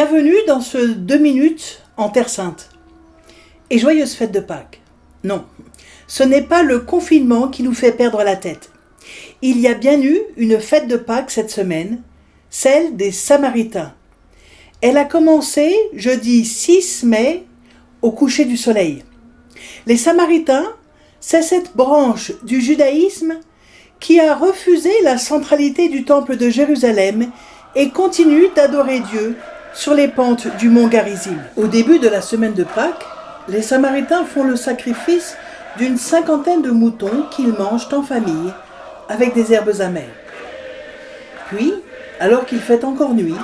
Bienvenue dans ce deux minutes en Terre Sainte. Et joyeuse fête de Pâques. Non, ce n'est pas le confinement qui nous fait perdre la tête. Il y a bien eu une fête de Pâques cette semaine, celle des Samaritains. Elle a commencé jeudi 6 mai au coucher du soleil. Les Samaritains, c'est cette branche du judaïsme qui a refusé la centralité du temple de Jérusalem et continue d'adorer Dieu sur les pentes du mont Garizim. Au début de la semaine de Pâques, les Samaritains font le sacrifice d'une cinquantaine de moutons qu'ils mangent en famille avec des herbes amères. Puis, alors qu'il fait encore nuit,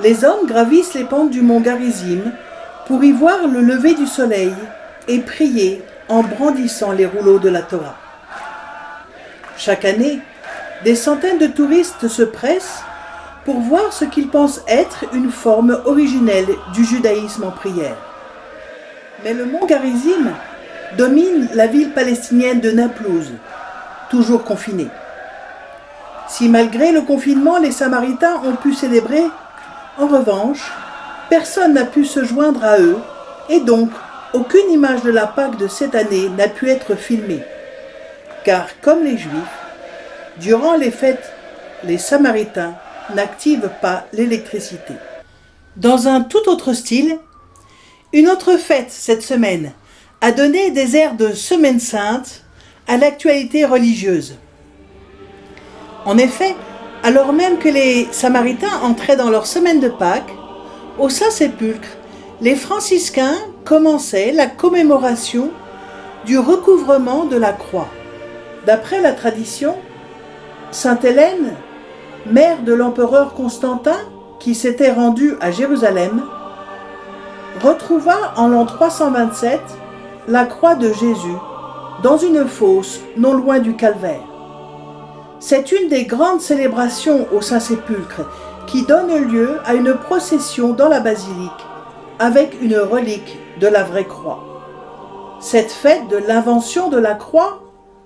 les hommes gravissent les pentes du mont Garizim pour y voir le lever du soleil et prier en brandissant les rouleaux de la Torah. Chaque année, des centaines de touristes se pressent pour voir ce qu'ils pensent être une forme originelle du judaïsme en prière. Mais le mont Garizim domine la ville palestinienne de Naplouse, toujours confinée. Si malgré le confinement, les Samaritains ont pu célébrer, en revanche, personne n'a pu se joindre à eux et donc aucune image de la Pâque de cette année n'a pu être filmée. Car comme les Juifs, durant les fêtes, les Samaritains n'activent pas l'électricité. Dans un tout autre style, une autre fête cette semaine a donné des airs de Semaine Sainte à l'actualité religieuse. En effet, alors même que les Samaritains entraient dans leur semaine de Pâques, au Saint-Sépulcre, les franciscains commençaient la commémoration du recouvrement de la croix. D'après la tradition, Sainte Hélène, mère de l'empereur Constantin, qui s'était rendu à Jérusalem, retrouva en l'an 327 la croix de Jésus dans une fosse non loin du calvaire. C'est une des grandes célébrations au Saint-Sépulcre qui donne lieu à une procession dans la basilique avec une relique de la vraie croix. Cette fête de l'invention de la croix,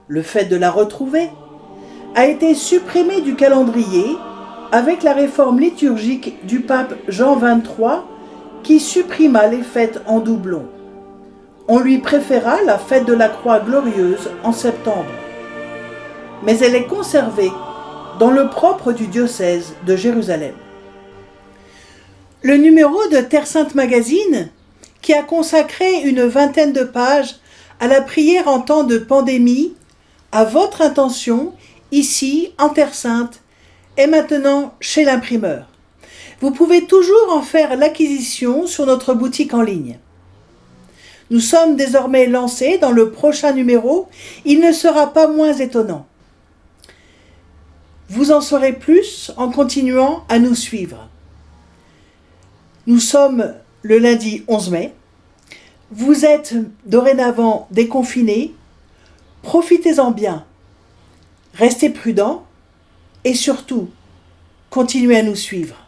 le fait de la retrouver, a été supprimée du calendrier avec la réforme liturgique du pape Jean XXIII qui supprima les fêtes en doublon. On lui préféra la fête de la croix glorieuse en septembre. Mais elle est conservée dans le propre du diocèse de Jérusalem. Le numéro de Terre Sainte Magazine, qui a consacré une vingtaine de pages à la prière en temps de pandémie, à votre intention, ici, en Terre Sainte, est maintenant chez l'imprimeur. Vous pouvez toujours en faire l'acquisition sur notre boutique en ligne. Nous sommes désormais lancés dans le prochain numéro, il ne sera pas moins étonnant. Vous en saurez plus en continuant à nous suivre. Nous sommes le lundi 11 mai. Vous êtes dorénavant déconfinés. Profitez-en bien. Restez prudents et surtout, continuez à nous suivre.